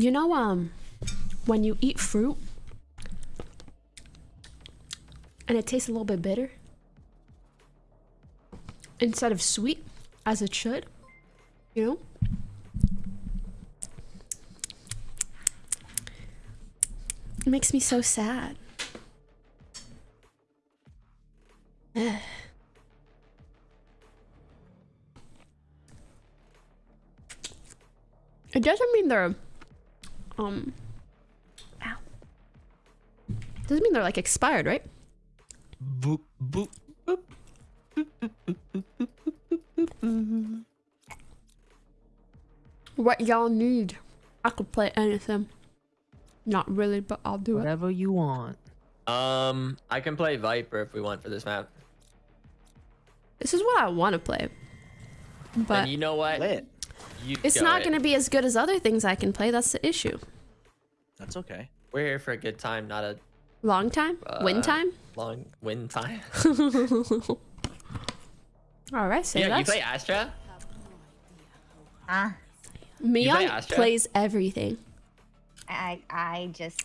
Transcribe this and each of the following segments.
You know, um, when you eat fruit and it tastes a little bit bitter instead of sweet as it should, you know? It makes me so sad. Ugh. It doesn't mean they're um ow. Doesn't mean they're like expired, right? Boop, boop, boop. What y'all need? I could play anything. Not really, but I'll do it. Whatever you want. Um, I can play Viper if we want for this map. This is what I want to play. But and you know what? Lit. You it's not it. going to be as good as other things I can play. That's the issue. That's okay. We're here for a good time, not a Long time? Win Uh, time? long win time. All right, say yeah, you play Astra? Huh? play Mion Astra? plays everything. I I just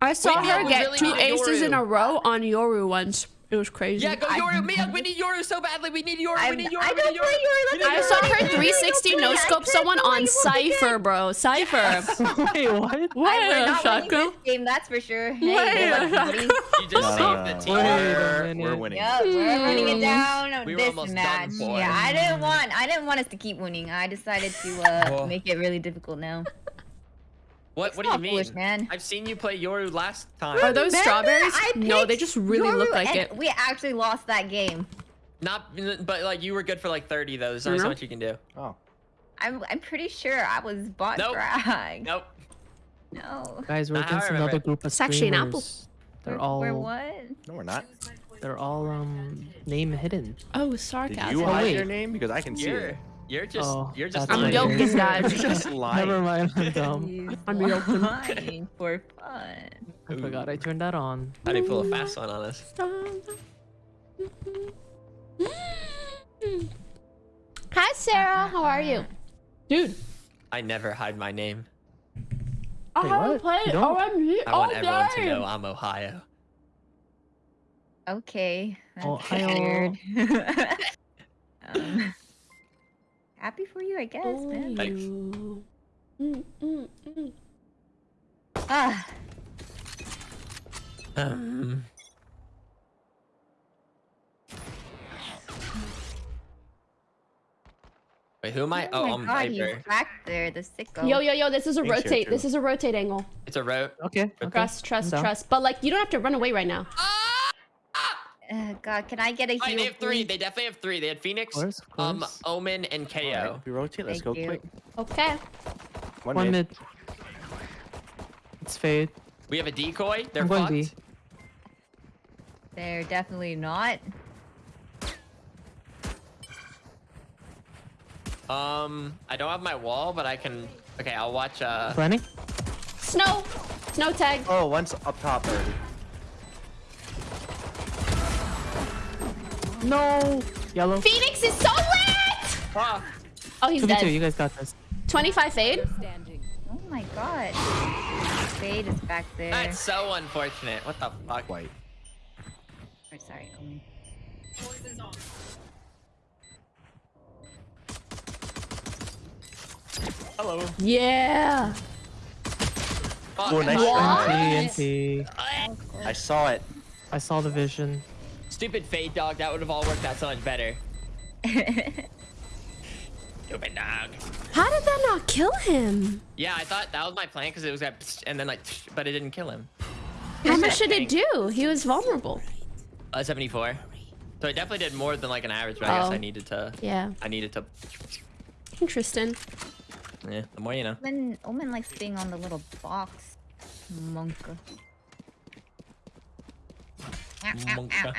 I saw Wait, her get really two need a aces in a row on Yoru once. It was crazy. Yeah, go I- Yoru. Mia, we need Yoru so badly. We need Yoru. I, we need Yoru. I don't need play Yoru. Yoru. We I Yoru. saw her 360 no scope someone on Cypher, bro. Cypher. Wait, what? I, we're not winning this game, that's for sure. Hey, Wait, good luck, buddy. You just saved the team. We're, minute. we're winning. Yup, we're running it down We this almost done match. Yeah, I didn't want I didn't want us to keep winning. I decided to uh, make it really difficult now. What? It's What do you mean? foolish, man. I've seen you play Yoru last time. Are those Remember, strawberries? I No, they just really Yoru look like it. We actually lost that game. Not, but like you were good for like 30 though. There's only Mhm. so much you can do. Oh. I'm I'm pretty sure I was bot Nope. frag. Nope. No. Guys, we're Not against another it. group of It's actually an apple. They're all We're what? No, we're not. they're all um name hidden. Oh, sarcasm. Did you hide wait. your name? Because I can see You're, it. You're just, Oh, you're just. I'm right. joking, guys. You're just lying. Never mind, I'm dumb. I'm joking. for fun. I forgot I turned that on. How do you pull a fast one on us? Hi, Sarah. How are you? Dude, I never hide my name. I Wait, haven't played You don't? OMG I all want everyone to know I'm Ohio. Okay. that's Ohio. weird. um, happy for you, I guess, Oh, man. Thanks. Mm, mm, mm. Ah, Um, wait, who am I? Oh, my I'm God, Viper. back there, the sicko. Yo, yo, yo, this is a Thanks, rotate. This is a rotate angle. It's a road. Okay. okay. Trust, trust, down. trust. But like, you don't have to run away right now. Uh, God, can I get a Wait, heal? they have three. please? They definitely have three. They had Phoenix, Of course, of um. Omen, and KO. Alright, we rotate. Let's Thank go you. quick. Okay. One, One mid. mid. It's fade. We have a decoy. They're I'm fucked. B. They're definitely not. Um, I don't have my wall, but I can. Okay, I'll watch. Uh, Running? Snow. Snow tag. Oh, one's up top already. No! Yellow. Phoenix is so lit! ah, Oh, he's 2v2, dead. you guys got this. 25 fade. Oh my God. Fade is back there. that's so unfortunate. What the fuck? White. Oh, sorry, Omen. Hello. Yeah. Oh, nice What? try. NT, NT. I saw it. I saw the vision. Stupid fade dog. That would have all worked out so much better. Stupid dog. How did that not kill him? Yeah, I thought that was my plan because it was that, and then like, but it didn't kill him. How much did it do? He was vulnerable. Uh, 74. So it definitely did more than like an average, but I guess Oh. I needed to. Yeah. I needed to. Interesting. Yeah, the more you know. Omen, Omen likes being on the little box. Monka. Monka.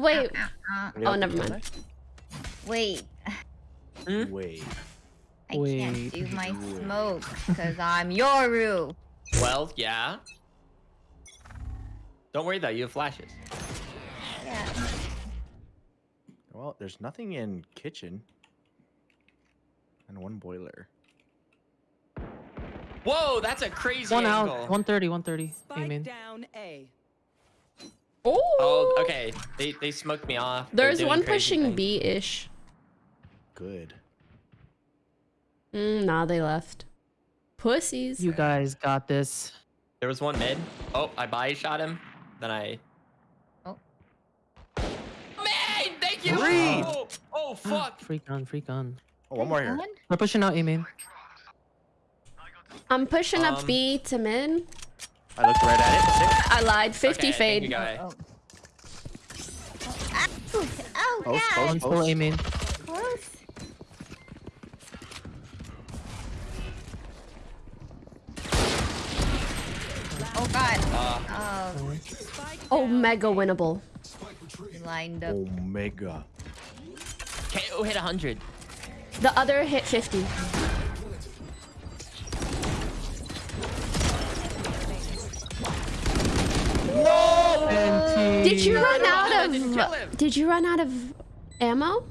Wait. Oh, never mind. Wait, that? Wait. I can't do my smoke because I'm Yoru. Well, yeah. Don't worry though, you have flashes. Yeah. Well, there's nothing in kitchen. And one boiler. Whoa, that's a crazy One angle. out. 130, 130. Spike Amen. down A. Oh. Oh, okay. They they smoked me off. There's one pushing. B-ish. Good. Mm, nah, they left. Pussies. You guys got this. There was one mid. Oh, I body shot him. Then I. Oh. Man, thank you. Three. Oh, oh fuck. freak gun, freak gun. Oh, one more here. We're pushing out, Amen. I'm pushing up Um, B to mid. I looked right at it. Six. I lied. 50 Okay, thank you, fade. guy. Oh. Ow! Oh, Post, God! One full Post. Close. Oh God! Uh, Oh, Oh, mega winnable. lined up. Omega. KO hit 100. The other hit 50. Did you run out I didn't kill him. of? Did you run out of ammo?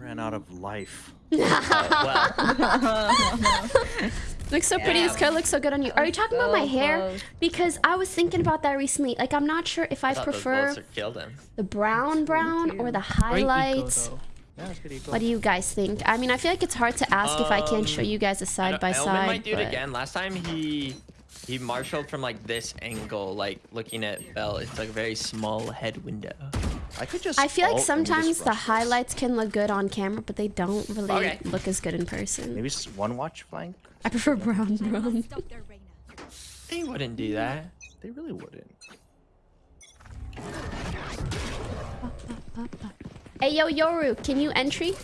Ran out of life. well, Looks so pretty. This Yeah. color looks so good on you. Are you talking about my hair? close. Because I was thinking about that recently. Like, I'm not sure if I I prefer bullets had killed him. the brown brown or the highlights. Yeah, it's. What do you guys think? I mean, I feel like it's hard to ask if I can't show Um, you guys a side don't- by Elman side. might do it again. Last time he he marshaled from like this angle, like looking at Bell. It's like a very small head window. I could just. I feel like ult and we just sometimes the rush this. highlights can look good on camera, but they don't really Okay. look as good in person. Maybe s- one watch flank. I prefer brown brown. He wouldn't do that. They really wouldn't. Hey yo Yoru, can you entry?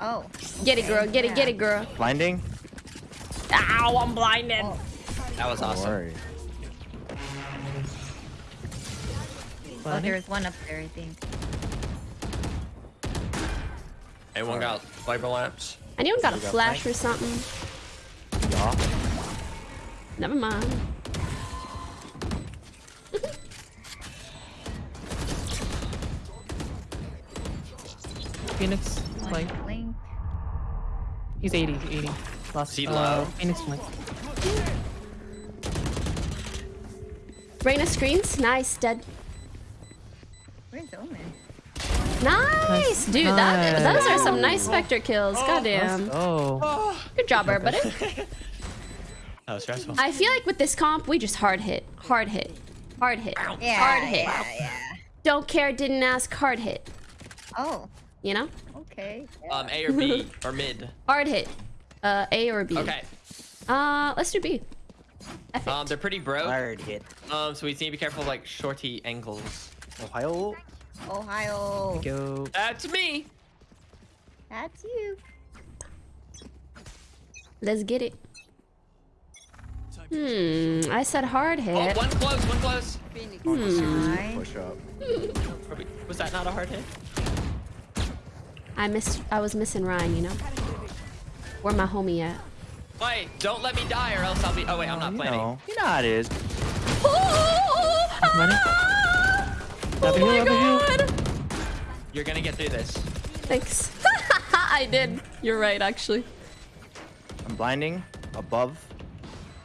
Oh. Get it, okay, girl. Get it, get it, girl. Blinding. Ow, I'm blinded. Oh, That was Don't awesome. worry. oh, Blinding? there's one up there, I think. Anyone got wiper lamps? Anyone got a got flash flank. or something? Yeah. Never mind. Phoenix, One flank. blink. He's 80, 80. Last, Is he uh, low? Phoenix flank. Reyna screens. Nice, dead. Where's Omen? Nice, dude. That, those are some nice Spectre kills. Goddamn. Oh. Good job, everybody. That was stressful. I feel like with this comp, we just hard hit, hard hit, hard hit, Yeah, hard hit. yeah, yeah. Don't care, didn't ask, hard hit. Oh, You know, okay. Um, A or B or mid. hard hit. Uh, A or B. Okay. Uh, let's do B. F it. Um, they're pretty broke. Hard hit. Um, so we need to be careful of like shorty angles. Ohio. Ohio. Go. That's me. That's you. Let's get it. Hmm, I said hard Oh, hit. one close, one close. Nice. Push up. Was that not a hard hit? I missed. I was missing Ryan. You know. Where my homie at? Wait, don't let me die or else I'll be. Oh wait, I'm not You planning. know. You know how it is. Running. Oh Over my here, over here. god! You're gonna get through this. Thanks. I did. You're right, actually. I'm blinding. Above.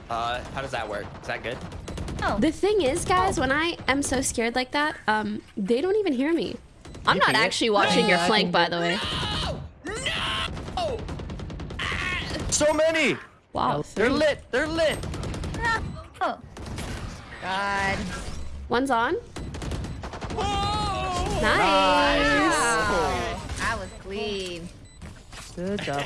Uh, how does that work? Is that good? Oh, The thing is, guys, when I am so scared like that, um, they don't even hear me. I'm You not can get- actually watching your I flank, by the way. So many. Wow. They're lit. They're lit. oh. God. One's on. Oh! Nice. Oh, I was clean. Good job.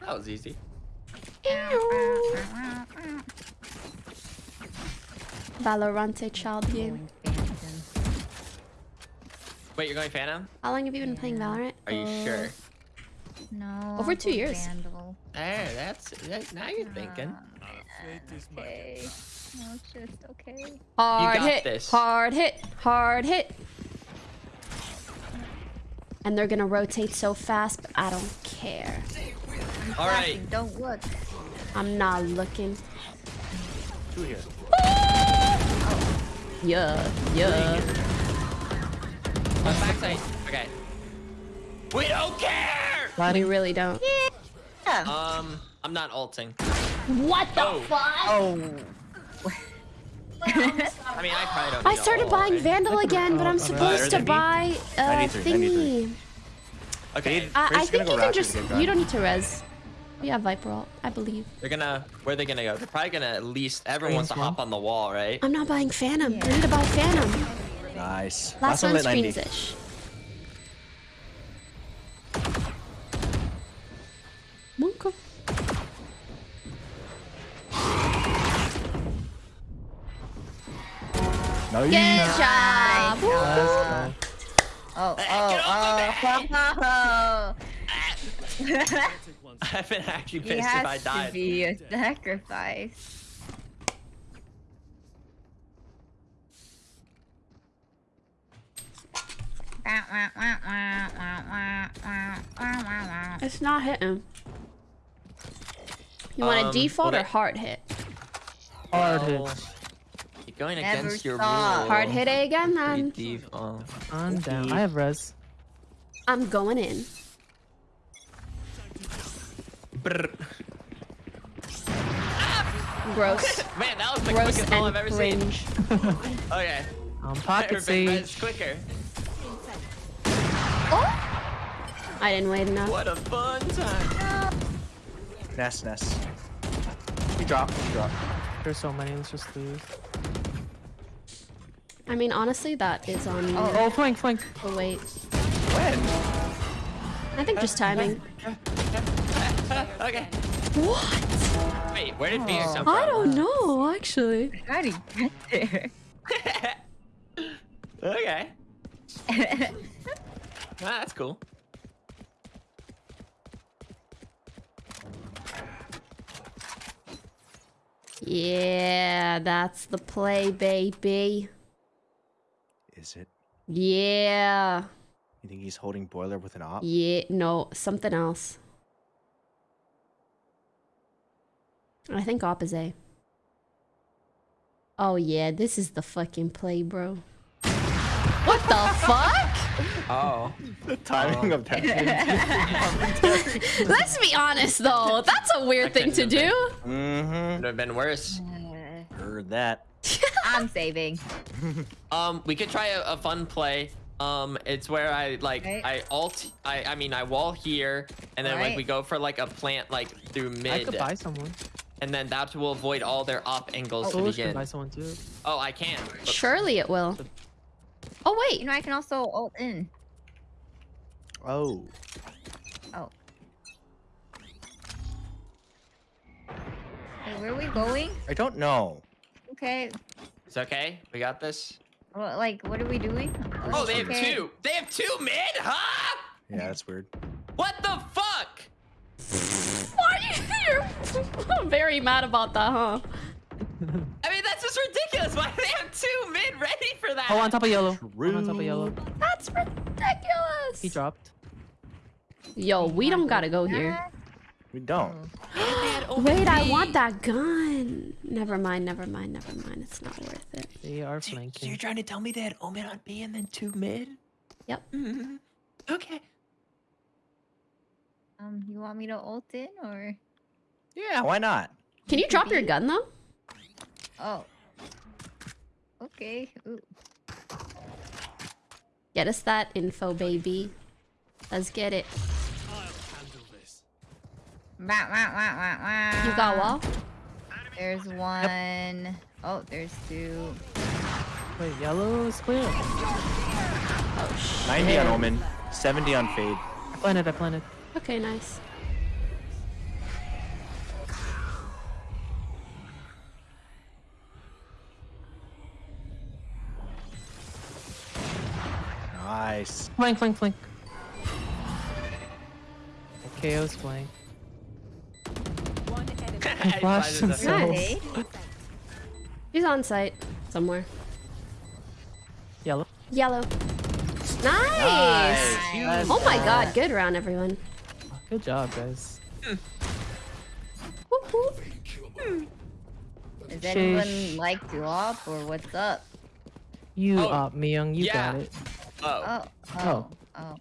That was easy. Ew. Valorante child game. Wait, you're going Phantom? How long have you been playing Valorant? Are you Uh, sure? No. Over two years. Vandal. There, that's that, now you're thinking. Okay. No, it's just okay. Hard got hit. this. Hard hit. Hard hit. And they're gonna rotate so fast, but I don't care. All right. Don't look. I'm not looking. Two here. Yeah, yeah. On backside. Okay. We don't care! We Sliding. really don't. Yeah. Um, I'm not ulting. What the Oh. fuck? oh. I mean, I probably don't I need to started ult, buying right? Vandal again, but I'm supposed to alright. buy uh, 93, 93. thingy. Okay, I, I think gonna you can just. to get gun. You don't need to res. We have Viper ult, I believe. they're gonna. Where are they gonna go? They're probably gonna at least. Everyone wants to hop on the wall, right? I'm not buying Phantom. I need to buy Phantom. Nice. Last one one lit 90. screens ish. Monka. Nice. Good job. Woo. Let's go. Oh, Get oh, off oh. I've been actually pissed if I has to be a sacrifice. It's not hitting. You want a Um, default or hard hit? Hard hit. You're going Never against your saw. rule. Hard hit it again, Pretty then. deep, uh, On down. I have res. I'm going in. brr. Gross. Man, that was the Gross quickest all and I've ever seen. cringe. Okay. Um, pocket Everything res sage. quicker. I didn't wait enough. What a fun time. Nest, nest. He dropped. He dropped. There's so many. Let's just leave. I mean, honestly, that is on you. Oh, flank, flank. Oh, wait. When? I think just timing. Okay. What? Wait, where did Phoenix come from? I don't know, actually. How did he get okay. there? Ah, that's cool. Yeah, that's the play, baby. Is it? Yeah. You think he's holding boiler with an op? Yeah, no, something else. I think opposite. Oh yeah, this is the fucking play, bro. What the fuck? Oh. The timing of that. Let's be honest though, that's a weird thing to couldn't do. mm-hmm. Would have been worse. Heard that. I'm saving. Um, we could try a, a fun play. Um, it's where I like Right. I alt I I mean I wall here and then like we go for like a plant like through mid. I could buy someone. and then that will avoid all their op angles to Foolish can begin. buy someone too. Oh, I can. but- Surely it will. Oh wait, You know, I can also alt in. Oh. Oh. Hey, where are we going? I don't know. Okay. It's okay. We got this. Well, like, what are we doing? Oh, they have two. They have two mid, huh? Yeah, that's weird. What the fuck? why are you? You're very mad about that, huh? I mean, that's just ridiculous. Why do they have two mid ready for that? Oh, on top of yellow. One on top of yellow. That's ridiculous. He dropped. Yo, we don't gotta go here. We don't. Wait, I want that gun. Never mind, never mind, never mind. It's not worth it. They are So flanking. you're trying to tell me they had Omen on B and then two mid? Yep. Mhm. Okay. Um, you want me to ult in or? Yeah, why not? Can you drop your gun though? Oh. Okay. Ooh. Get us that info, baby. Let's get it. Wah, wah, wah, wah, wah. You got wall? There's one. Oh, there's two. Wait, yellow is clear. Oh shit. 90 on Omen, 70 on Fade. I planted, I planted. Okay, nice. Nice. Flank, flank, flank. KO's flank. Flash Flashes and a- so- Nice. He's on site somewhere. Yellow. Yellow. Nice. Nice. Oh my god, good round, everyone. Good job, guys. Whoop, whoop. Does anyone Sheesh. like to op or what's up? You Oh, up, Myung. You yeah. got it. Oh. oh. Oh, oh, oh.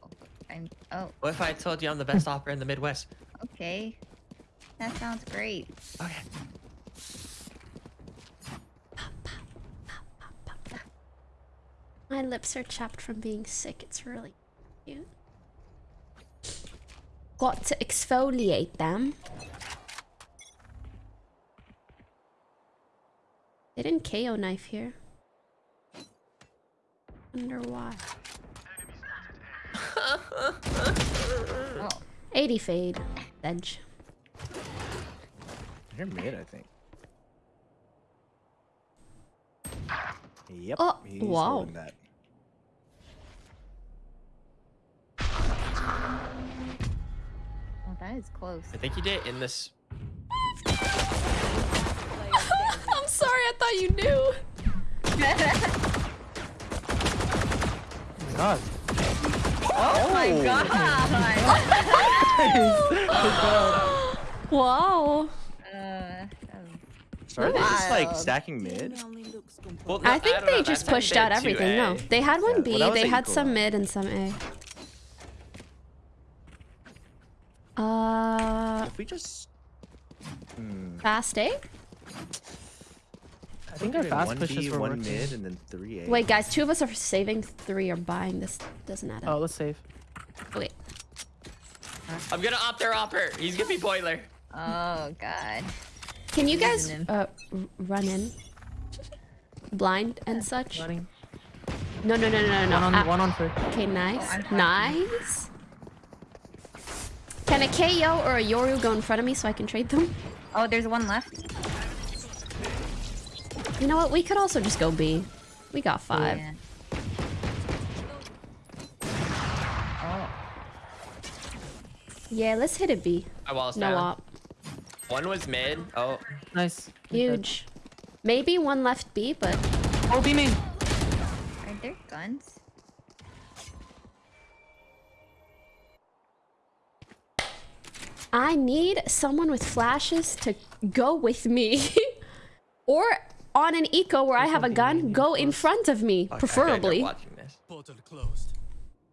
I'm. Oh, What if I told you I'm the best opera in the Midwest? okay. That sounds great. Okay. My lips are chapped from being sick. It's really cute. Got to exfoliate them. They didn't KO knife here. Wonder why. Oh, 80 fade. Edge. You're mid, I think. Yep. Oh, he's wow. holding that. oh, that is close. I think you did in this. I'm sorry, I thought you knew. Oh my god. oh my god! Wow. uh, that was- Sorry, they're just like stacking mid. Well, I think don't they know, just pushed out everything. No, they had one B, well, they had equal some mid and some A. Uh, If we just. Hmm. fast A? I think our fast one pushes B, were one working. mid, and then three A. Wait, guys, two of us are saving, three are buying. This doesn't add up. Oh, let's save. Okay. I'm gonna opt their opper. He's gonna be boiler. Oh god. Can you guys uh, run in? Blind and such? Running. No, no, no, no, no, no. One on, Ah, one on first. Okay, nice. I'm nice. Can a KO or a Yoru go in front of me so I can trade them? Oh, there's one left. You know what? We could also just go B. We got five. Yeah. Oh, Yeah, let's hit it B. I walls No down. op. One was mid. Oh, Nice. Huge. Maybe one left B, but Oh, B main. are there guns? I need someone with flashes to go with me. or on an eco where I have a gun, go in front of me, fuck, I feel like they're preferably. Portal closed.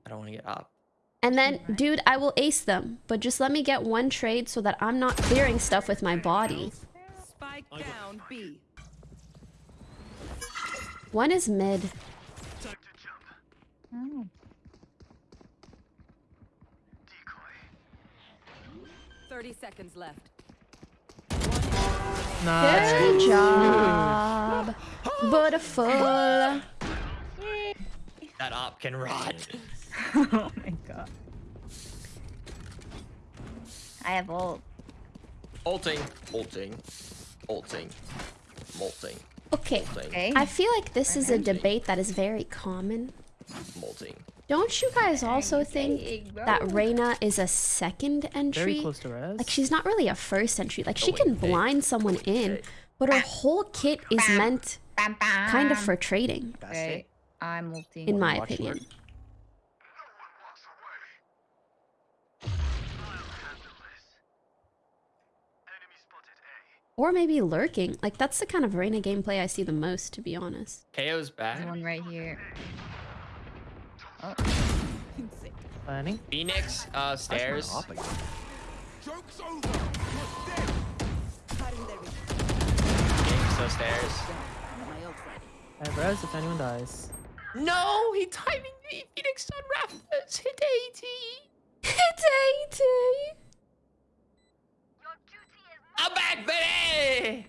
I don't want to get up. And then, dude, I will ace them. But just let me get one trade so that I'm not clearing stuff with my body. Spike down B. One is mid. Time to jump. Oh. Thirty seconds left. Nice. Good job. Beautiful. That op can run. oh my god. I have ult. Ulting, ulting, ulting, molting, Okay. Okay. I feel like this is a debate that is very common. molting. Don't you guys also think that Reyna is a second Very entry? close to res. Like she's not really a first entry. Like she can blind someone in, but her whole kit is meant Bam, bam. kind of for trading, Okay. A. I'm in my opinion. lurk. Enemy spotted A. Or maybe lurking. Like that's the kind of Reyna gameplay I see the most, to be honest. KO's back. There's one right here. Planning. Phoenix, uh, stairs. op again? Joke's over. You're dead. Phoenix, so stairs. My ult. I have res if anyone dies. No, he timing me. Phoenix on Rafters. Hit 80. It's 80! I'm back, baby.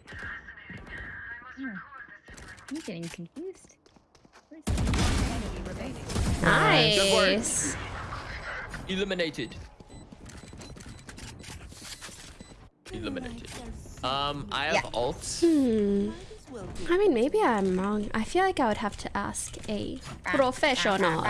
I'm getting confused. Where's Enemy remaining. Good work. Nice. Eliminated. Eliminated. Um, I have Yeah. ults. Hmm. I mean, maybe I'm wrong. I feel like I would have to ask a professional.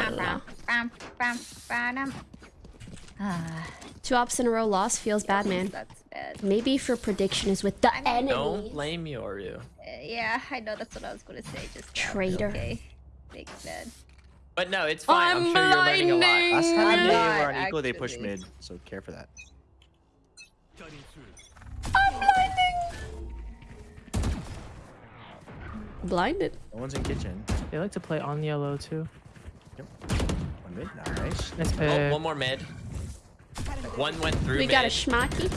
Ah, Two ops in a row loss feels bad, man. that's bad. Maybe if your prediction is with the enemy. Don't blame Yoru. Uh, yeah, I know that's what I was gonna say. Just Traitor. Okay, big bad. But no, it's fine. I'm, I'm sure you're learning a lot. Last time they were on equal, they pushed mid, so care for that. Cutting through. Blinded. No one's in kitchen. They like to play on yellow too. Yep. One mid, nice. Nice Oh, pick. one more mid. One went through We mid. got a schmacky.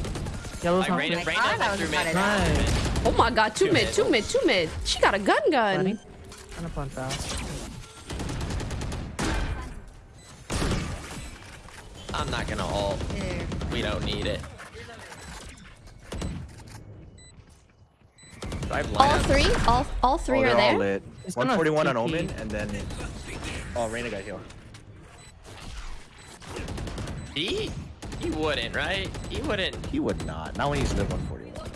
Yellow's Like, not. Reyna, my Reyna God, I went was through mid. to Oh my god, two, Two mid, mid. two mid, two mid. She got a gun gun. Planning. Gonna plant fast. I'm not gonna ult. Ew. We don't need it. Do I have All three? All all three oh, are they're there? all lit. It's 141 on Omen, and then... Oh, Reyna got healed. He? He wouldn't, right? He wouldn't. He would not. Not when he's lit 141.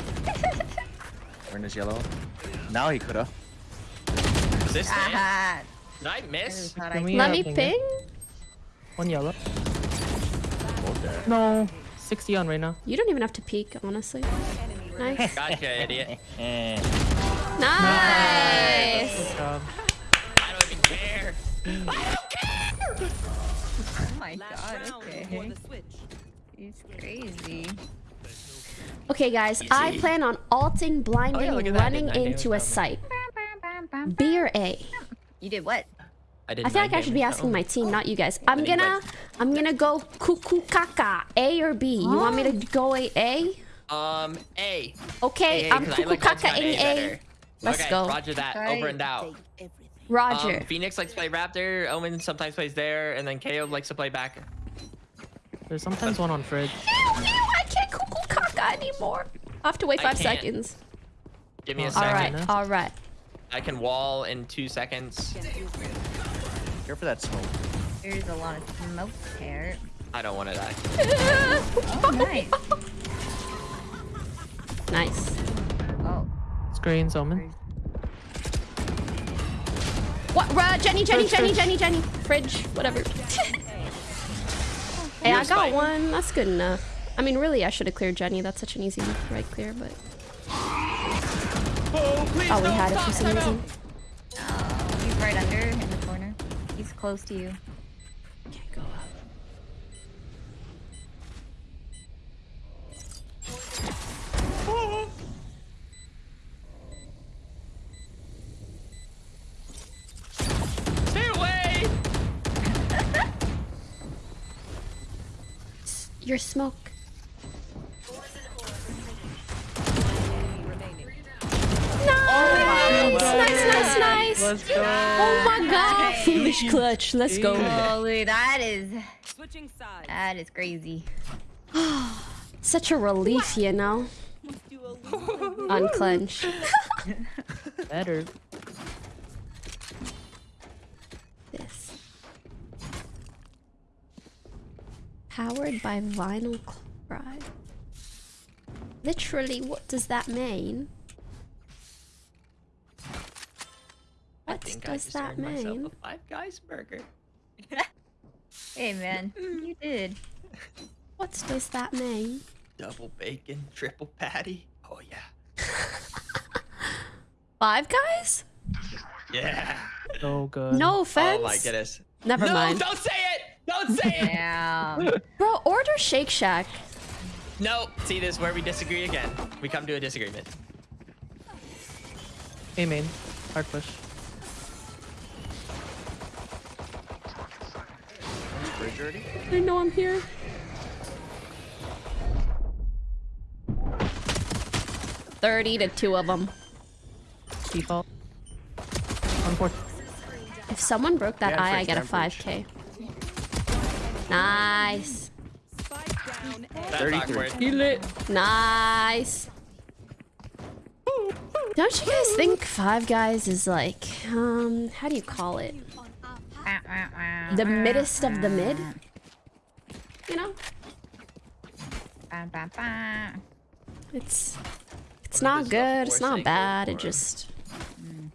Reyna's yellow. Now he coulda. Is this it? Ah, Did I I miss? thought I Let uh, me ping it? ping. One yellow. Both there. No. 60 on right now. You don't even have to peek, honestly. Nice. Gotcha, idiot. Nice. Good job. I don't even care. I don't care. Oh my Last god, okay. before the switch. He's crazy. Okay, guys, I plan on alting, blinding, Oh, yeah, look at that. running Didn't I do into a it? site. B or A? You did what? I, did I feel like I should be asking my team, not you guys. I'm gonna, I'm gonna go cuckoo caca. A or B? You want me to go a A? Um, A. Okay, A, I'm 'cause I cuckoo like ults on caca in A. better. Let's okay, go. Roger that. Right. Over and out. Roger. Um, Phoenix likes to play Rafter. Omen sometimes plays there, and then KO likes to play back. There's sometimes one on fridge. Ew, ew, I can't cuckoo caca anymore. I have to wait I five can't. seconds. Give me a Oh, All second. right, Second. all right. I can wall in two seconds. Care for that smoke. There's a lot of smoke there. I don't want to die. Oh, nice. nice. Oh, Screens, Omen. What? Uh, Jenny, Jenny, Fridge, Jenny, fridge. Jenny, Jenny. Fridge, whatever. hey, I got one. That's good enough. I mean, really, I should have cleared Jenny. That's such an easy right clear, but Oh, please oh, we had it for some reason. oh, he's right under in the corner. He's close to you. Can't go up. Stay away! S- Your smoke. Nice, nice, nice, nice. Let's go. Oh my god, foolish clutch. Let's go. Oh, Holy, that is Switching sides. that is crazy. Such a relief, you know. Unclench. Better. this. Powered by vinyl chloride. Literally, what does that mean? I What think I does just that earned myself mean? a Five Guys burger. Hey man, mm. you did. What does that mean? Double bacon, triple patty. Oh yeah. Five guys? Yeah. So good. No offense. Oh my goodness. Never no, mind. don't say it! Don't say it! Yeah. Bro, order Shake Shack. no, see this is where we disagree again. We come to a disagreement. A main. Hard push. Bridge already? I know I'm here. Thirty to two of them. Default. One fourth. If someone broke that Yeah, eye, I get a 5k. Nice. Thirty-three. down A. That's 33. awkward. Nice. Don't you guys think Five Guys is like, um, how do you call it? The middest of the mid? You know? It's it's not is good, it's not bad, it just mm.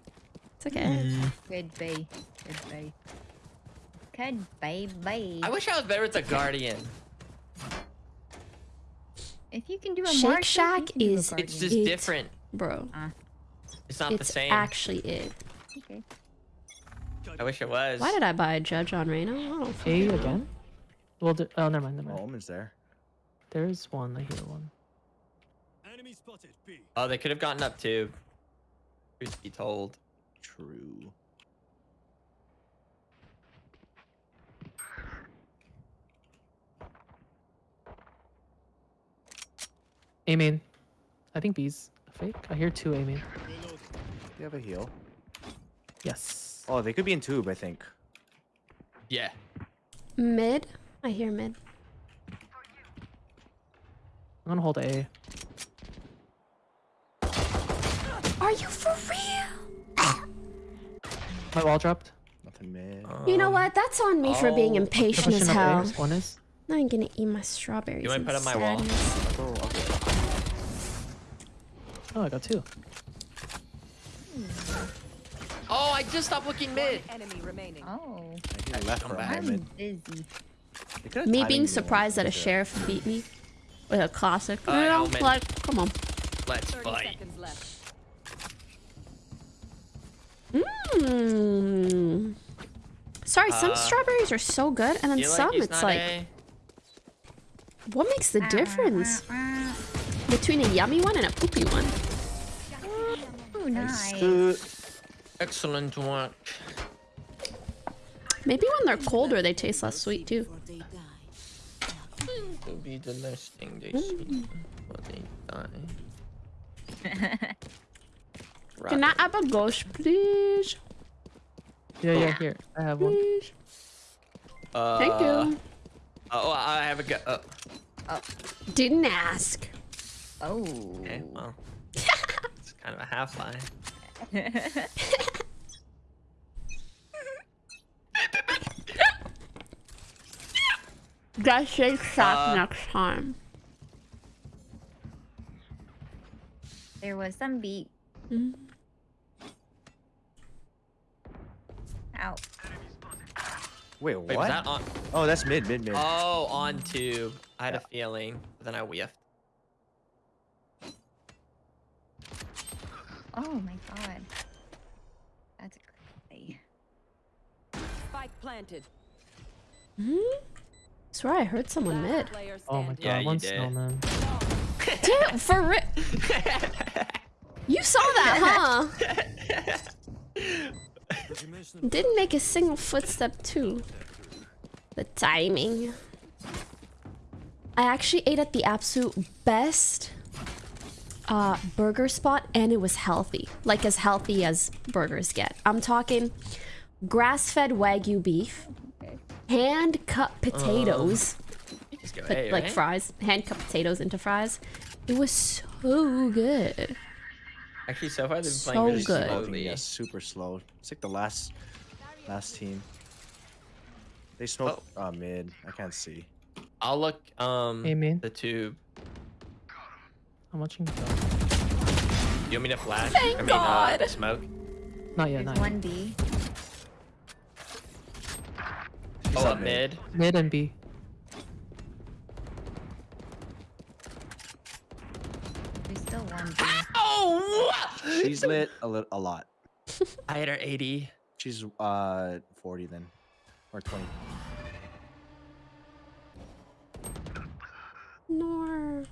it's okay. Good bay. Good bay. Good bay, bay. I wish I was better with the Guardian. If you can do a Shake Marshall, you Shack can do a is- It's just It- different. Bro, uh. It's not the it's same. actually it. Okay. I wish it was. Why did I buy a Judge on Reno? I don't fucking you again? Well, oh, never mind. Never oh, mind. Omen's there. There's one. I hear one. Enemy spotted. B. Oh, they could have gotten up too. Truth be told. True. A main. I think B's fake. I hear two A main. Do you have a heal? Yes. Oh, they could be in tube, I think. Yeah. Mid. I hear mid. I'm gonna hold A. Are you for real? My wall dropped. Nothing mid. You know what? That's on me for being oh. impatient as hell. One is. Now I'm gonna eat my strawberries. You wanna put up my wall? Oh, okay. Oh, I got two. Hmm. Oh, I just stopped looking mid. Enemy remaining. Oh, I hear left for a back. I'm moment. busy. They Me being surprised that a into it. sheriff beat me with a classic. Uh, you know, like, come on. Let's 30 fight. seconds left. Mmm. Sorry, some Uh, strawberries are so good, and then Feel like some it's like, A. what makes the difference between a yummy one and a poopy one? Oh, nice. Good. Excellent work. Maybe when they're colder, they taste less sweet too. To be the last thing they see before they die. Can I have a ghost, please? Yeah, yeah, here. I have one. Please. Uh, Thank you. Oh, I have a go. Uh, Didn't ask. Oh. okay, well. it's kind of a half lie. Guys, shake sack Uh, next time. There was some beat. Mm. Ow. Wait, Wait, was what? that on? Oh, that's mid, mid, mid. Oh, on tube. I had Yeah. a feeling, but then I whiffed. Oh my god. That's crazy. Spike planted. Hmm? Swear I heard someone mid. Oh my god, Yeah, you one did. snowman. Damn, for real. You saw that, huh? Did you mention Didn't make a single footstep too. The timing. I actually ate at the absolute best uh, burger spot and it was healthy. Like as healthy as burgers get. I'm talking grass-fed wagyu beef, hand-cut potatoes, You just go put, A, like right? fries, hand-cut potatoes into fries. It was so good. Actually, so far they've been So playing really good. Slowly. yeah, super slow. It's like the last, last team. They smoke uh, mid. I can't see. I'll look um A main. the tube. I'm watching. the- You want me to flash? Thank I mean, God. Uh, smoke. Not yet, There's not yet. one B. Oh, up up mid. mid. Mid and B. There's still one B. Oh! She's lit a lit a lot. I hit her 80. She's uh 40 then, or 20. Nor.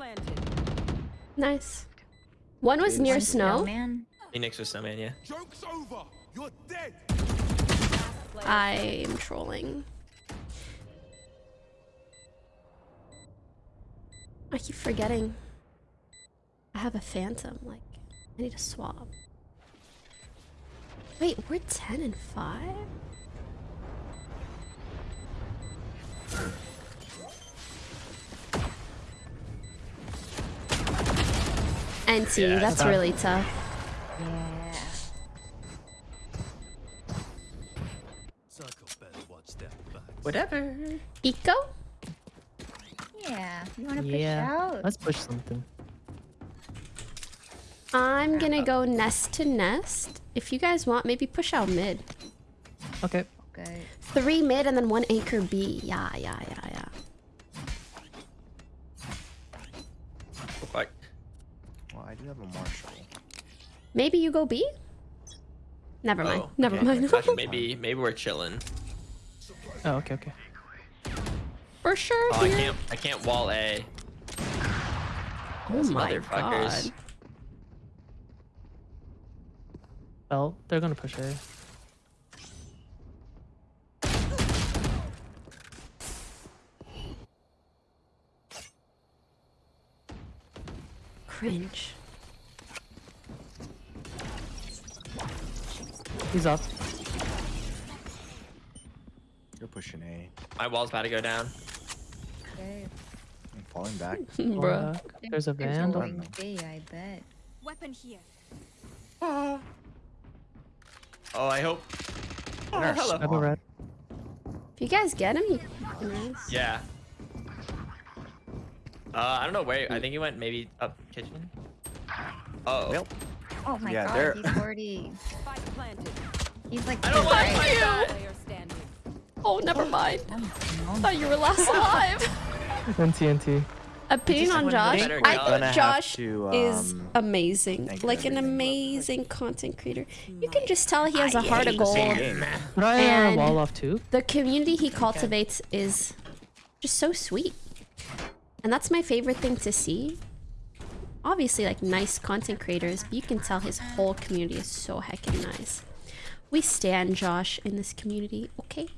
Planted. Nice. One was One near snow. snowman. Phoenix was snowman, yeah. Joke's over. You're dead. I am trolling. I keep forgetting. I have a phantom. Like, I need a swap. Wait, we're 10 and 5? NT, Yeah, that's tough. really tough. Yeah. Psychopath one step back. Whatever. Eco? Yeah. You wanna push Yeah. out? Let's push something. I'm gonna oh. go nest to nest. If you guys want, maybe push out mid. Okay. Good. Three mid and then one anchor B. Yeah, yeah, yeah, Maybe you go B? Never mind. Oh, Never okay. mind. maybe maybe we're chilling. Oh, okay, okay. For sure. Oh, here. I can't I can't wall A. Oh Those my motherfuckers. god. Well, they're gonna push A. Cringe. He's up. You're pushing A. My wall's about to go down. Okay. I'm falling back. Bro, There's a They're vandal. going B, I bet. Weapon here. Oh, I hope. Oh, Nurse. hello. I have a red. If you guys get him, you nice. Yeah. Uh, I don't know where. I think he went maybe up kitchen. Oh. Yep. Oh my Yeah, god, they're- he's already. Spike planted. He's like. I don't two like right. that. Player standing. Oh, never mind. Oh, I thought you were last alive. Then TNT. Opinion on Josh? I go. think Gonna have Josh is um, amazing. Like an everything. amazing content creator. You can just tell he has a heart of gold. same game. Could And- wall off too? The community he cultivates is just so sweet. And that's my favorite thing to see. Obviously, like nice content creators, but you can tell his whole community is so heckin' nice. We stand Josh in this community, okay?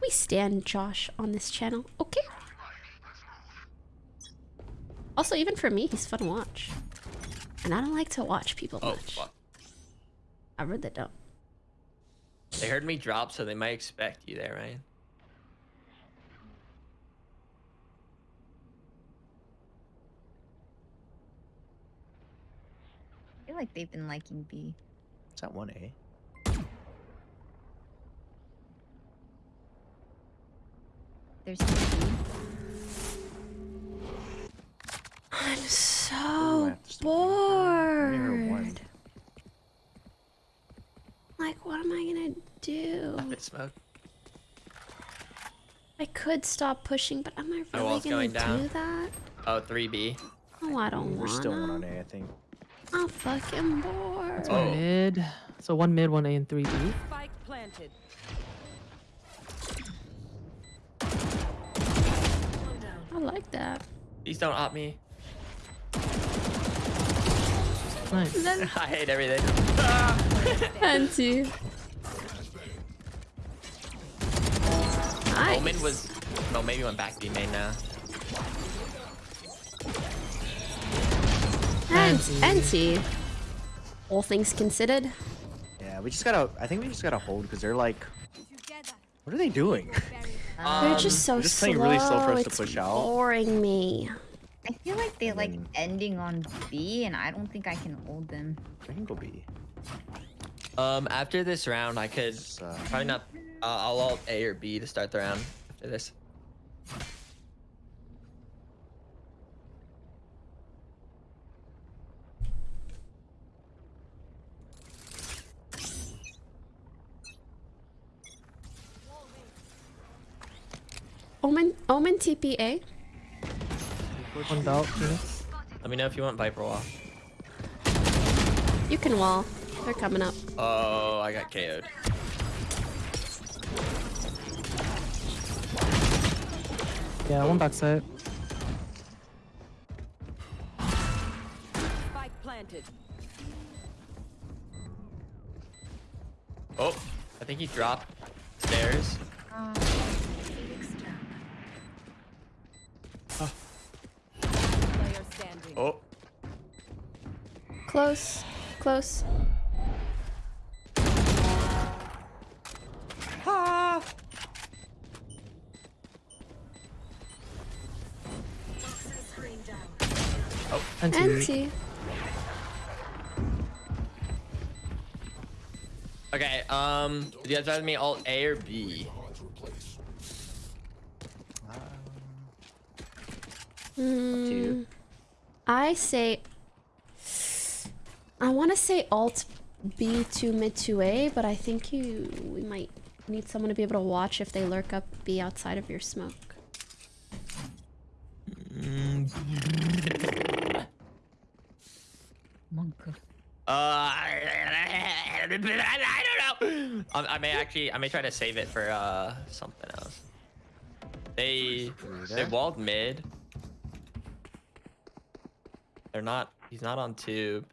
We stand Josh on this channel, okay? Also, even for me, he's fun to watch. And I don't like to watch people oh, much. Fuck. I really don't. They heard me drop, so they might expect you there, Ryan. I feel like they've been liking B. It's not 1A. There's two B. I'm so have to still Only heard bored. Like, what am I gonna do? Up it smoke. I could stop pushing, but am I oh, really gonna going do down. that? Oh, 3B. Oh, I don't There's wanna. still one on A, I think. I'm fucking bored. Oh. Mid. So one mid, one A, and three B. Spike planted. I like that. Please don't op me. Nice. Then I hate everything. Anti. Nice. Omen was. No, maybe went back B main now. Anti. Anti. All things considered. Yeah, we just gotta. I think we just gotta hold because they're like. What are they doing? They're Um, just so just slow. playing really slow for us to it's push out. boring me. I feel like they like then- ending on B, and I don't think I can hold them. I can go B. Um, after this round, I could It's, uh, probably not. Uh, I'll alt A or B to start the round after this. Omen. Omen TPA. One belt. Phoenix. Let me know if you want Viper Wall. You can wall. They're coming up. Oh, I got KO'd. Yeah, one backside. Spike planted. Oh, I think he dropped stairs. Um, Player standing. Oh, Close. Close. Anti. Anti. okay. Um, do you guys rather me alt A or B? Mm, you. I say. I want to say alt B to mid to A, but I think you we might need someone to be able to watch if they lurk up B outside of your smoke. monk. Uh, I don't know. Um, I may actually, I may try to save it for uh something else. They they walled mid. They're not. He's not on tube.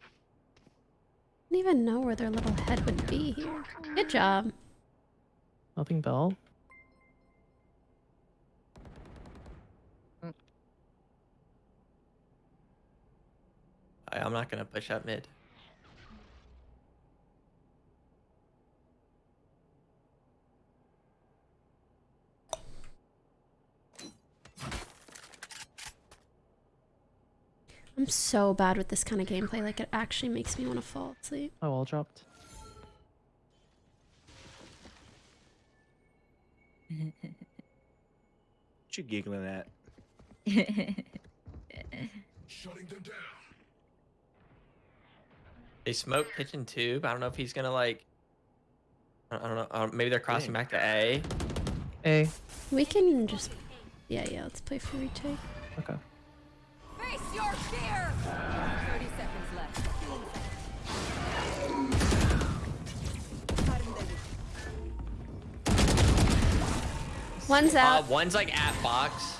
I don't even know where their little head would be here. Good job. Nothing bell. I- I'm not gonna push up mid. I'm so bad with this kind of gameplay. Like it actually makes me want to fall asleep. Oh, wall dropped. What you giggling at? They smoke kitchen tube. I don't know if he's gonna like. I I don't know. Uh, maybe they're crossing back to A. A. We can just. Yeah, yeah. Let's play for retake. Okay. Face your fear. 30 seconds left. One's Uh, out. one's like at box.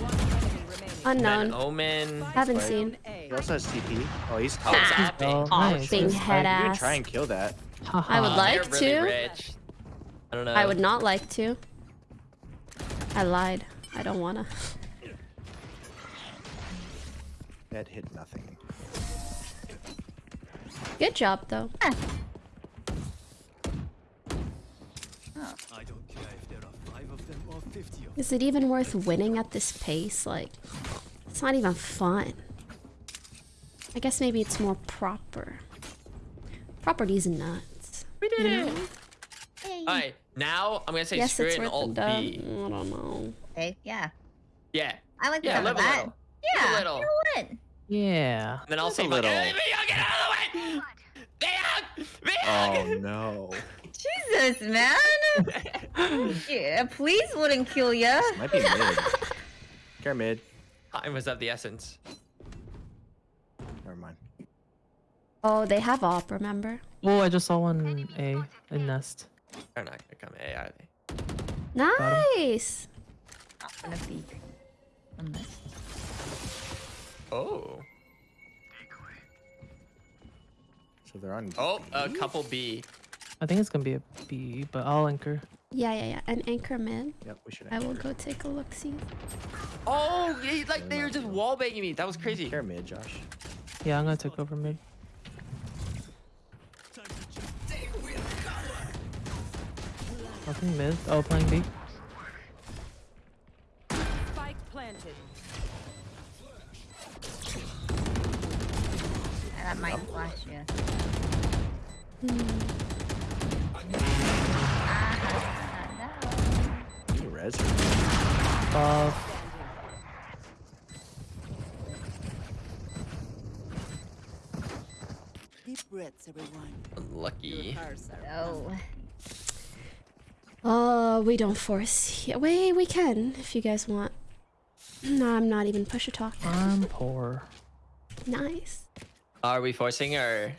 One. Then Unknown. Omen. Haven't Right. seen. He also has TP. Oh, he's top. Oh, it's Ah. Oh, nice. being Nice. head You can ass. try and kill that. I would Haha. like They're really to. rich. I don't know. I would not like to. I lied. I don't wanna. That hit nothing. Good job though. I don't care if there are five of them or fifty of them. Is it even worth winning at this pace? Like, it's not even fun. I guess maybe it's more proper. Property's nuts. We did You it. know? All right, now I'm gonna say Yes, screw it's it and the alt. B. I don't know. okay, yeah. Yeah. I like the Yeah, sound of a that. little. Yeah. A little. You know what? Yeah. And then I'll Live say a little. "Hey, Vyog, get out of the way! Vyog! Oh no. Jesus, man. yeah, please wouldn't kill ya. Might be mid. Care mid. Time was of the essence. Never mind. Oh, they have op, remember? Oh, I just saw one A in nest. They're not gonna come A, are they? Nice! Not gonna peek. Unless. Oh. So they're on. Oh, a B? couple B. I think it's gonna be a B, but I'll anchor. Yeah, yeah, yeah. An anchor mid. Yep, we should. I will go take a look see. Oh, yeah, like they were just wall banging me. That was crazy. Care mid, Josh. Yeah, I'm gonna take over mid. Nothing mid. Oh, playing B. Spike planted. That might flash you. You res. Above. Deep breaths, everyone. Lucky. No. Oh, we don't force. Yeah, wait, we can if you guys want. No, I'm not even push a talk. I'm poor. Nice. Are we forcing or?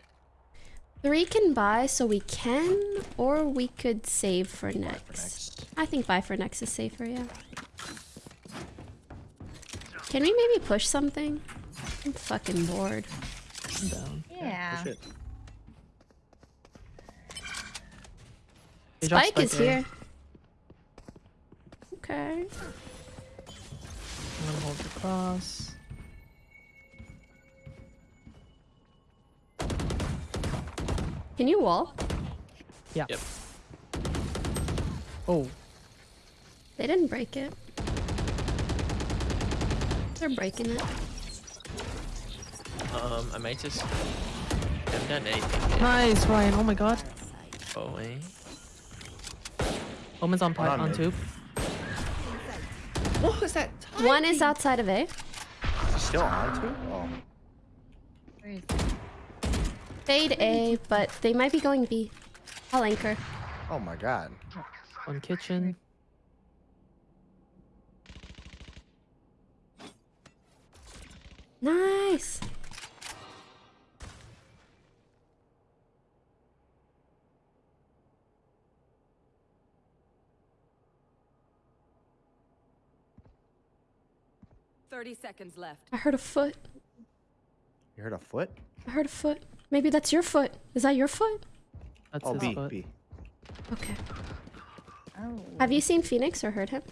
Three can buy, so we can, or we could save for next. For next. I think buy for next is safer, yeah. Can we maybe push something? I'm fucking bored. I'm down. Yeah. Push it. They Spike is here. Okay. I'm gonna hold the cross. Can you wall? Yeah. Yep. Oh, They didn't break it. They're breaking it. Um, I might just. Haven't done anything yet. nice, Ryan. Oh my god. Oh wait. Omen's on pipe on on mid. tube. What was that? One is outside of A. Is he still on too? Oh. Where is Fade A, but they might be going B. I'll anchor. Oh my god. One kitchen. Nice. Thirty seconds left. I heard a foot. You heard a foot? I heard a foot. Maybe that's your foot. Is that your foot? That's Oh, his B, foot. B. Okay. Oh. Have you seen Phoenix or heard him?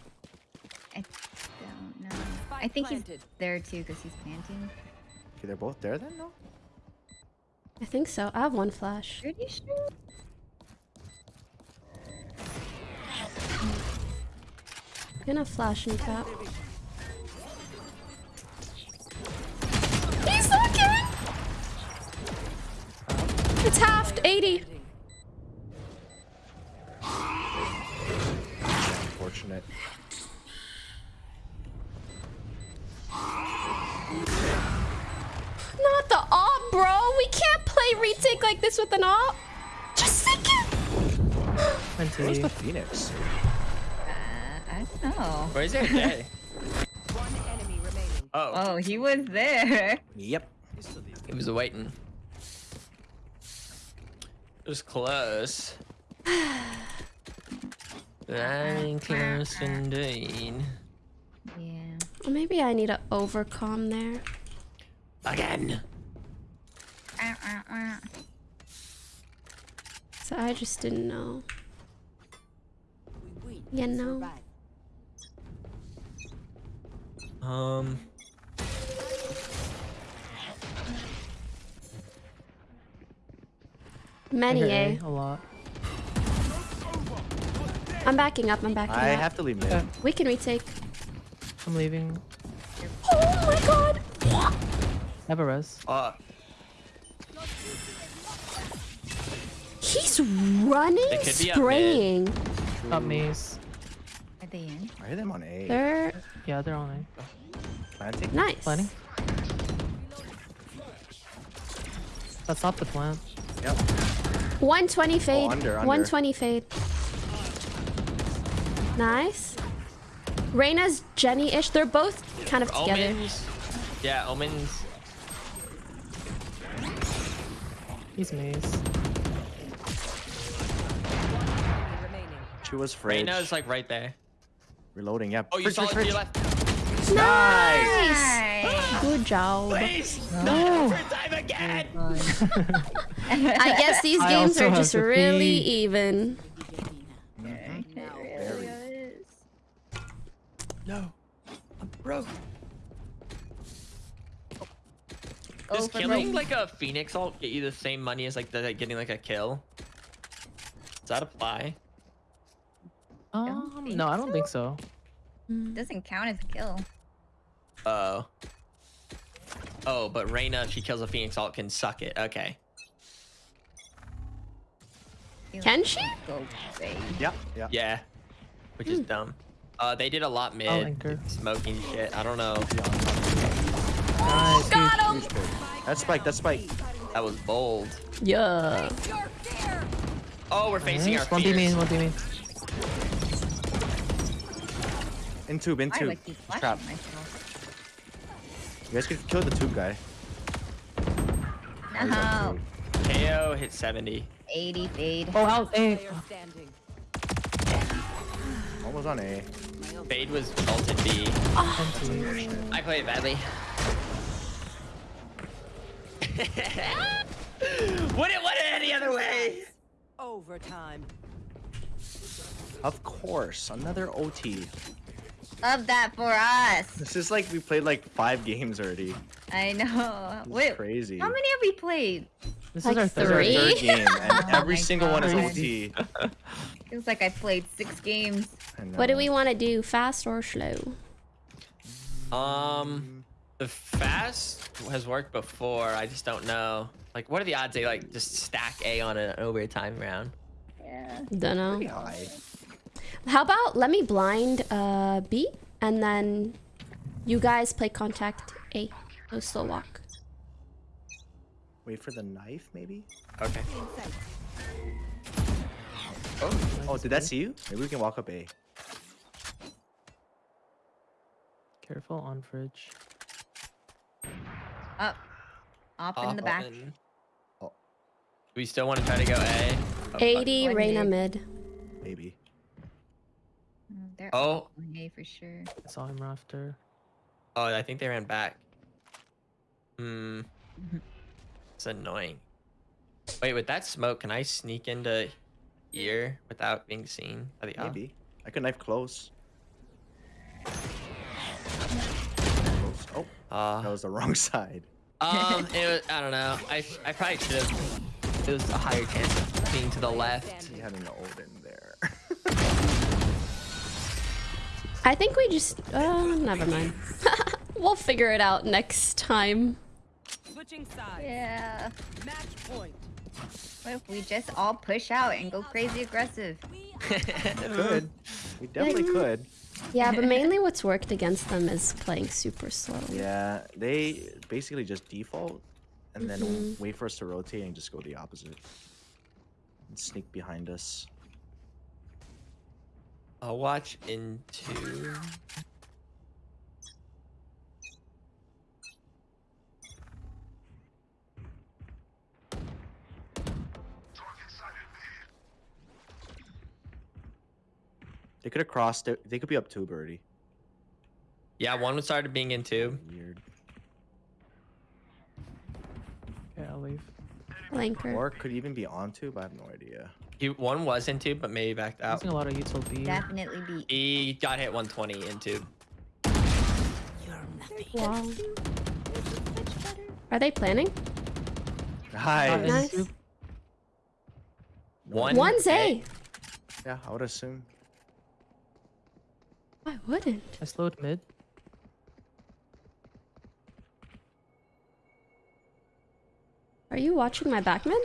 I don't know. I think he's there too because he's panting. Okay, they're both there then, no? I think so. I have one flash. Pretty sure. Gonna flash and tap. It's halved, 80. Unfortunate. Not the op, bro. We can't play retake like this with an op. Just sink it. Where's 20. the Phoenix? Uh, I don't know. Where's it? Day? One enemy remaining. Oh, Oh, he was there. Yep. he was waiting. It was close. Very close indeed. Yeah. Or maybe I need a overcom there. Again. Uh, uh, uh. So I just didn't know. We win. You know. Um. Many, I eh? A a lot. I'm backing up, I'm backing I up. I have to leave mid. Yeah. We can retake. I'm leaving. Oh my god! I have a res. Uh, He's running, They up spraying. Up maze. Are they in? I hear them on A. They're Yeah, they're on A. Planting? nice. Planning. Let's stop the plant. Yep. 120 fade. Oh, under, under. 120 fade. Nice. Reyna's Jenny-ish. They're both kind of together. omens. Yeah, omens. He's maze. Enemy remaining. She was fridge. Reyna's like right there. Reloading, yeah. Oh, you Fridge, saw it fridge, to your left. Nice. Nice. Good job. Please. No. Third time again. I guess these games are just really pee. even. It really is. No. I'm broke. Go Does for killing broke. like a phoenix ult get you the same money as like the like, getting like a kill? Does that apply? Um, think no, I don't think so. Doesn't count as a kill. Oh. Oh, but Reyna, if she kills a phoenix ult, can suck it. Okay. Can she? Go away. Yeah, yeah. Yeah. Which is dumb. Uh, they did a lot mid. anchor. Smoking shit. I don't know. Nice. Got him. Huge big. That's spike, that's spike. That was bold. Yeah. Face your fear. Oh, we're facing our One D main, fears. one D main. In tube, in Why I tube. keep Trap. myself? You guys could kill the tube guy. Oh, he's on No. KO hit 70. 80 fade. Oh, out A. Player standing. Almost on A. Fade was ulted B. Empty. I played badly. Wouldn't want it any other way. Overtime. Of course, another OT. Love that for us. This is like we played like five games already. I know. This is Wait, crazy. how many have we played? This Like is our This is third. our Three? third game, and Oh every my single one is God. OT. Feels like I played six games. What do we want to do? Fast or slow? Um, the fast has worked before. I just don't know. Like, what are the odds they like just stack A on an overtime round? Yeah. Don't Pretty know. high. How about let me blind uh B and then you guys play contact A. No slow walk. Wait for the knife, maybe? Okay. Oh, oh did that see you? Maybe we can walk up A. Careful on fridge. Up. Up in the back. and- Oh. We still want to try to go A. Oh, 80 One Reyna mid. mid. Maybe. They're Oh. all on A for sure. I saw him rafter. Oh, I think they ran back. Hmm. It's annoying. Wait, with that smoke, can I sneak into here without being seen by the op? Maybe. I could knife close. Close. Oh, Uh, that was the wrong side. Um, it was, I don't know. I I probably should have. It was a higher chance of being to the left. He had an Odin I think we just. Uh, never mind. we'll figure it out next time. Switching sides. Yeah. Match point. What if we just all push out and go crazy aggressive? could. We definitely could. Yeah, but mainly what's worked against them is playing super slow. Yeah, they basically just default and then wait for us to rotate and just go the opposite. And sneak behind us. I'll watch into. They could have crossed it. They could be up two birdie. Yeah, one started being in two. Weird. Okay, I'll leave. Blanker. Or could even be on two, but I have no idea. He one was in two, but maybe backed out. Using a lot of util B. Definitely be. He got hit 120 in two. Wow. Are they planning? Hi. Nice. two. One. One's A. Yeah, I would assume. I wouldn't. I slowed mid. Are you watching my backman?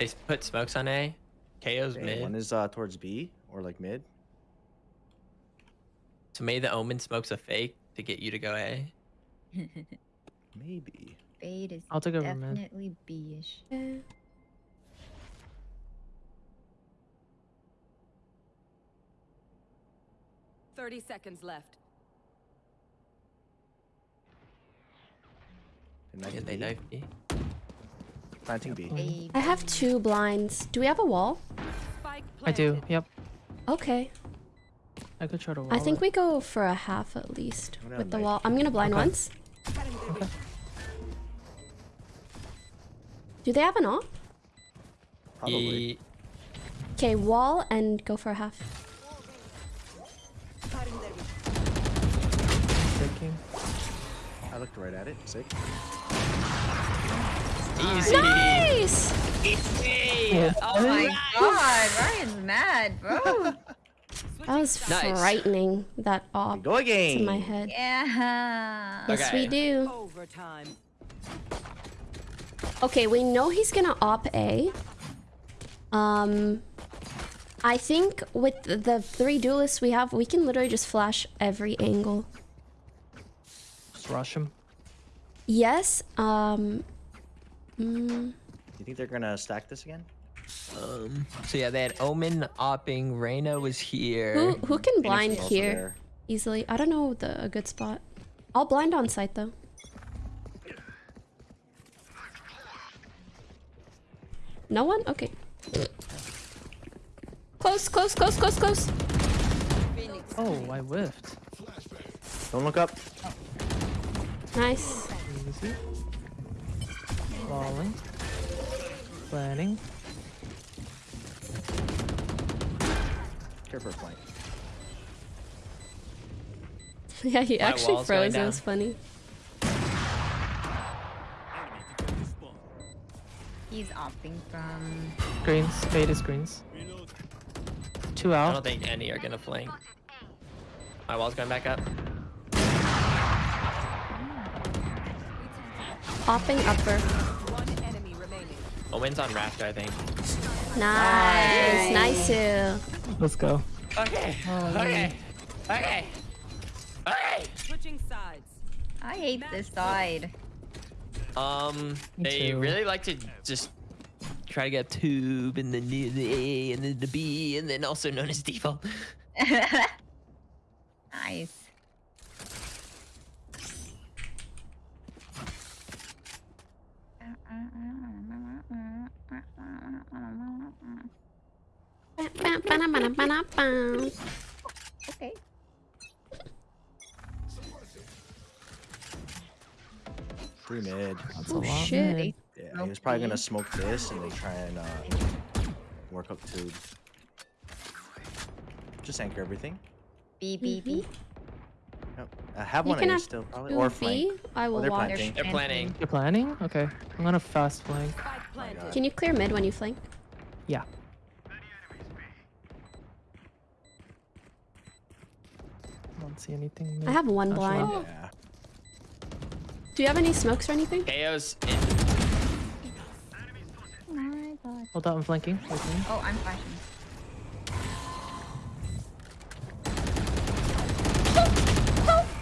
They put smokes on A. KO's Okay, mid. one is uh, towards B or like mid. So maybe the Omen smokes a fake to get you to go A. Maybe. Fade is I'll take over definitely B-ish. Thirty seconds left. They knife Yeah, they knife B. Planting B. Fade. I mm-hmm. have two blinds. Do we have a wall? I do. Yep. Okay. I could try to wall I think it. we go for a half at least with the knife. wall. I'm gonna blind Okay. once. Do they have an op? Probably. Okay, wall and go for a half. Breaking. I looked right at it. Sick. Easy. Nice! Easy. Oh my god, Ryan's mad, bro. That was Nice. frightening. That op Go again. to my head. yeah. Yes, we do. Overtime. Okay, we know he's gonna op A. Um, I think with the- the three duelists we have, we can literally just flash every angle. Just rush him. Yes. Um. Mm, You think they're gonna stack this again? Um, so yeah, they had Omen opping. Reyna was here. who who can blind here there. easily? I don't know the a good spot. I'll blind on site though. No one? Okay. Close, close, close, close, close. Oh, I whiffed. Don't look up. Nice. Easy. Falling. Planning. Care for a flank. Yeah, he My actually froze. It was funny. He's opting from. Greens. Fade is greens. Two out. I don't think any are gonna flank. My wall's going back up. Hopping upper. One enemy on Rafter, I think. Nice. Nice. too. Let's go. Okay. Okay. Okay. Okay. Switching sides. I hate this side. Um, they too. really like to just try to get tube and then the the A and then the B and then also known as default. nice. Okay. Three mid. That's a Oh lot. shit. mid. Yeah, he was probably gonna smoke this and then try and uh, work up tube. Just anchor everything. B B B. I have You one can A have still, probably, or B. flank. I will they're watch. planting. They're planning. You're planning? Okay. I'm gonna fast flank. Spike planted. God. Can you clear mid when you flank? Yeah. I don't see anything. I have one Actually, blind. Yeah. Do you have any smokes or anything? KO's in. Oh my god. Hold out, I'm flanking. Wait. Oh, I'm flashing.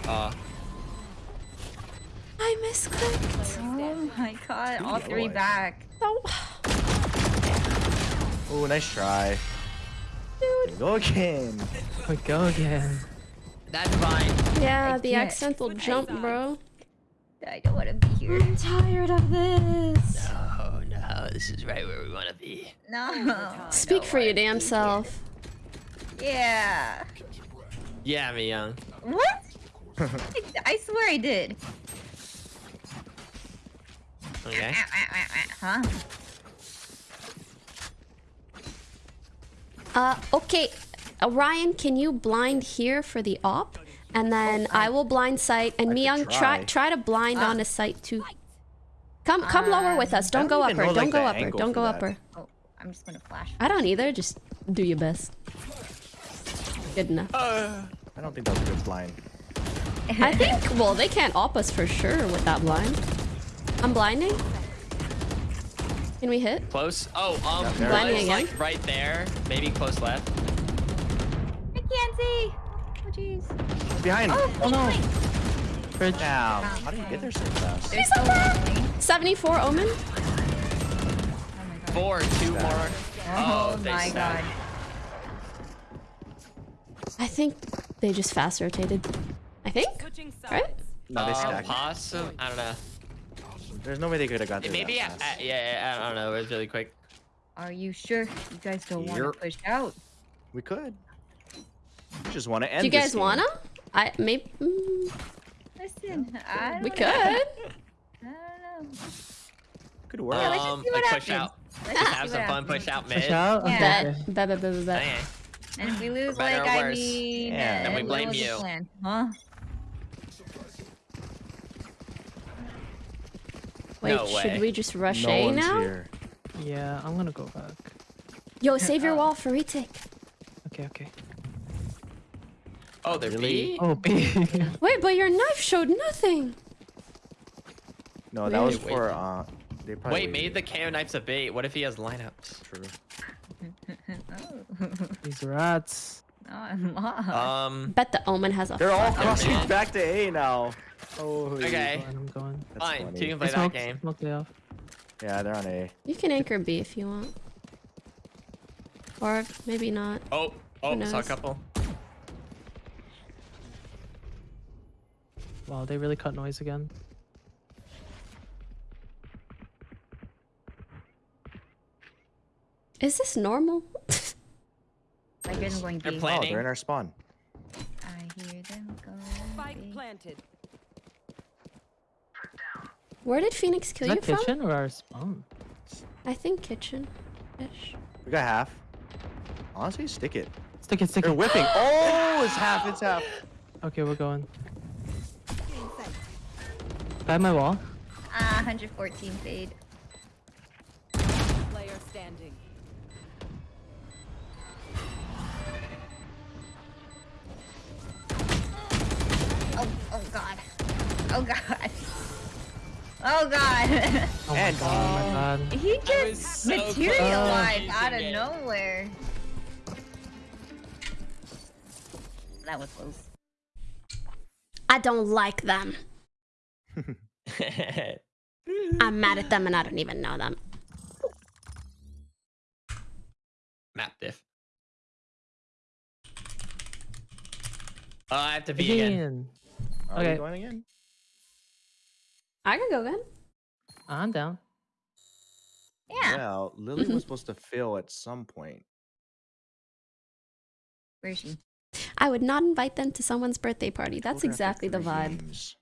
Uh, I misclicked. Oh my god. All three back. Oh, nice try. dude. Go again. We go again. that's fine. Yeah, I the can't. accidental jump, bro. I don't want to be here. I'm tired of this. Oh no, this is right where we want to be. No. I Speak for your damn self. here. Yeah. Yeah, me young. What? I, I swear I did. Okay. Huh? Uh, okay. Uh, Ryan, can you blind here for the op? And then I will blind sight, and I Myung, try try. try to blind Ah. on a sight too. Come come lower with us. Don't I go don't even upper. know, Don't go upper. Don't go that. upper. Oh, I'm just gonna flash. I don't either. Just do your best. Good enough. Uh, I don't think that's a good blind. I think. Well, they can't op us for sure with that blind. I'm blinding. Can we hit? close. Oh, um, Yeah, there Blinding again? like right there. Maybe close left. I can't see. Oh jeez. Behind. Oh, oh no. Bridge. Damn. How did you get there so fast? There's so many. 74 Omen. Oh my god. Four, two more. Oh, Oh, they my stacked. god. I think they just fast rotated. I think. Right? No, they Uh, stacked. Possible. I don't know. There's no way they could have got there. Maybe. that Uh, fast. yeah, yeah. I don't know. It was really quick. Are you sure you guys don't want to push out? We could. We just want to end. Do you guys wanna? I maybe. Mm, Listen, I don't we know. could. I don't know. Could work. Yeah, let's just um, see what like push out. Let's Just just have some fun. Push out mid. Push out? Yeah. Bet. Bet. Bet. Bet. Bet. bet. Okay. And if we lose, like, I mean, Yeah. Then we blame you. plan? Huh? Wait, No should we just rush no A one's now? here. Yeah, I'm gonna go back. Yo, save your wall for retake. Okay, okay. Oh, they're Really? B. Oh, B. Wait, but your knife showed nothing. No, that was Wait, for uh. They probably Wait, made the KO knives a bait. What if he has lineups? True. Oh. These rats. no, I'm lost. Um. Bet the Omen has a. They're all crossing back to A now. Oh. Okay. I'm going. That's Fine. funny. Two can I play that smoked, game. smoked it off. Yeah, they're on A. You can anchor B if you want. Or maybe not. Oh. Oh, Who saw a couple. Wow, they really cut noise again. Is this normal? I guess I'm going They're B. playing. Oh, they're in our spawn. I hear them go. Spike planted. Where did Phoenix kill Is you that from? kitchen or our spawn? I think kitchen. Ish. We got half. Honestly, stick it. Stick it, stick They're it. whipping. Oh, it's half. It's half. Okay, we're going. By my wall. Ah, 114 fade. Player standing. Oh, oh god. Oh god. Oh god. Oh my And- god, oh my god. he just so materialized using out of it. nowhere. That was close. I don't like them. I'm mad at them and I don't even know them. Map diff. Oh, I have to be again. Again. Are Okay. we going again? I can go again. I'm down. Yeah. Well, Lily was supposed to fail at some point. Where is she? I would not invite them to someone's birthday party. That's exactly the vibe. regimes.